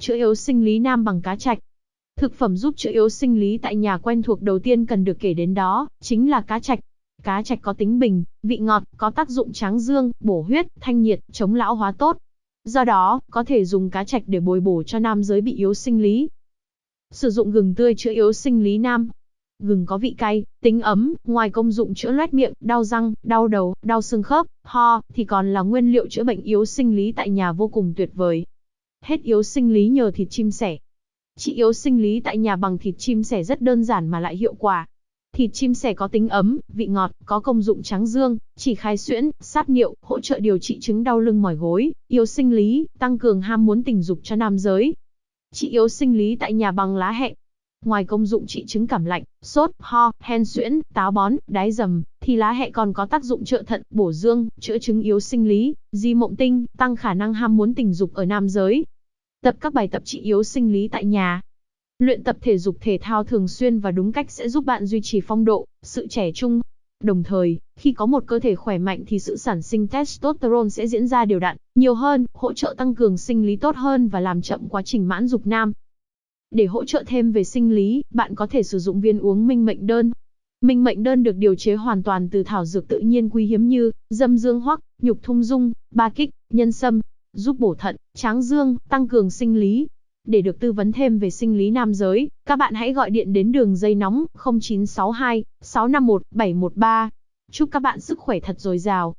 Chữa yếu sinh lý nam bằng cá trạch. Thực phẩm giúp chữa yếu sinh lý tại nhà quen thuộc đầu tiên cần được kể đến đó, chính là cá trạch. Cá trạch có tính bình, vị ngọt, có tác dụng tráng dương, bổ huyết, thanh nhiệt, chống lão hóa tốt. Do đó, có thể dùng cá trạch để bồi bổ cho nam giới bị yếu sinh lý. Sử dụng gừng tươi chữa yếu sinh lý nam. Gừng có vị cay, tính ấm, ngoài công dụng chữa loét miệng, đau răng, đau đầu, đau xương khớp, ho, thì còn là nguyên liệu chữa bệnh yếu sinh lý tại nhà vô cùng tuyệt vời. Hết yếu sinh lý nhờ thịt chim sẻ. Trị yếu sinh lý tại nhà bằng thịt chim sẻ rất đơn giản mà lại hiệu quả. Thịt chim sẻ có tính ấm, vị ngọt, có công dụng tráng dương, chỉ khai xuyễn, sát niệu, hỗ trợ điều trị chứng đau lưng mỏi gối, yếu sinh lý, tăng cường ham muốn tình dục cho nam giới. Trị yếu sinh lý tại nhà bằng lá hẹ. Ngoài công dụng trị chứng cảm lạnh, sốt, ho, hen suyễn, táo bón, đái dầm, thì lá hẹ còn có tác dụng trợ thận, bổ dương, chữa chứng yếu sinh lý, di mộng tinh, tăng khả năng ham muốn tình dục ở nam giới. Tập các bài tập trị yếu sinh lý tại nhà, Luyện tập thể dục thể thao thường xuyên và đúng cách sẽ giúp bạn duy trì phong độ, sự trẻ trung. Đồng thời, khi có một cơ thể khỏe mạnh thì sự sản sinh testosterone sẽ diễn ra đều đặn, nhiều hơn, hỗ trợ tăng cường sinh lý tốt hơn và làm chậm quá trình mãn dục nam. Để hỗ trợ thêm về sinh lý, bạn có thể sử dụng viên uống minh mệnh đơn. Minh mệnh đơn được điều chế hoàn toàn từ thảo dược tự nhiên quý hiếm như dâm dương hoắc, nhục thung dung, ba kích, nhân sâm, giúp bổ thận, tráng dương, tăng cường sinh lý, để được tư vấn thêm về sinh lý nam giới, các bạn hãy gọi điện đến đường dây nóng 0962 651 713. Chúc các bạn sức khỏe thật dồi dào.